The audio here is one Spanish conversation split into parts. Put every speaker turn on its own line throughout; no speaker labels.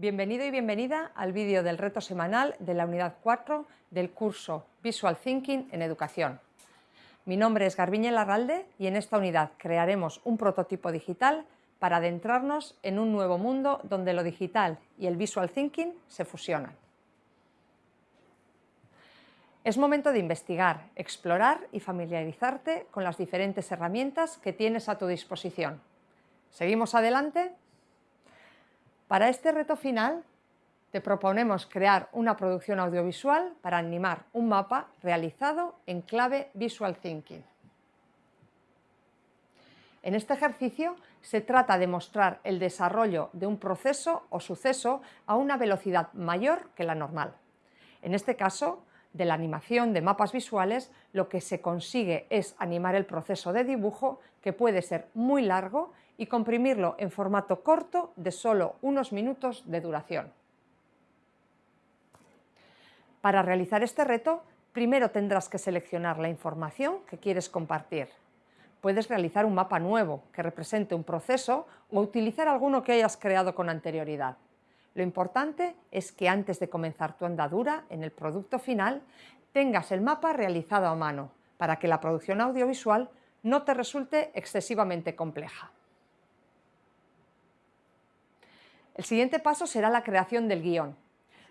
Bienvenido y bienvenida al vídeo del reto semanal de la unidad 4 del curso Visual Thinking en Educación. Mi nombre es Garbiñe Larralde y en esta unidad crearemos un prototipo digital para adentrarnos en un nuevo mundo donde lo digital y el Visual Thinking se fusionan. Es momento de investigar, explorar y familiarizarte con las diferentes herramientas que tienes a tu disposición. ¿Seguimos adelante? Para este reto final te proponemos crear una producción audiovisual para animar un mapa realizado en clave Visual Thinking. En este ejercicio se trata de mostrar el desarrollo de un proceso o suceso a una velocidad mayor que la normal. En este caso, de la animación de mapas visuales, lo que se consigue es animar el proceso de dibujo, que puede ser muy largo y comprimirlo en formato corto de solo unos minutos de duración. Para realizar este reto, primero tendrás que seleccionar la información que quieres compartir. Puedes realizar un mapa nuevo que represente un proceso o utilizar alguno que hayas creado con anterioridad. Lo importante es que antes de comenzar tu andadura en el producto final, tengas el mapa realizado a mano, para que la producción audiovisual no te resulte excesivamente compleja. El siguiente paso será la creación del guion.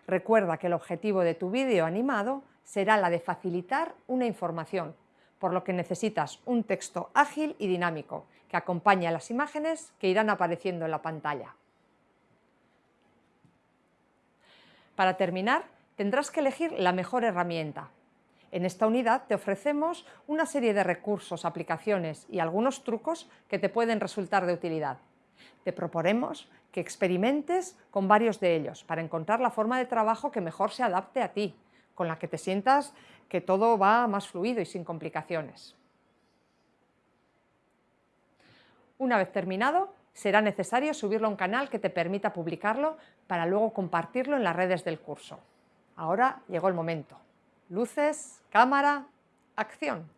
Recuerda que el objetivo de tu vídeo animado será la de facilitar una información, por lo que necesitas un texto ágil y dinámico que acompañe a las imágenes que irán apareciendo en la pantalla. Para terminar, tendrás que elegir la mejor herramienta. En esta unidad te ofrecemos una serie de recursos, aplicaciones y algunos trucos que te pueden resultar de utilidad. Te proponemos que experimentes con varios de ellos para encontrar la forma de trabajo que mejor se adapte a ti, con la que te sientas que todo va más fluido y sin complicaciones. Una vez terminado, será necesario subirlo a un canal que te permita publicarlo para luego compartirlo en las redes del curso. Ahora llegó el momento. Luces, cámara, acción.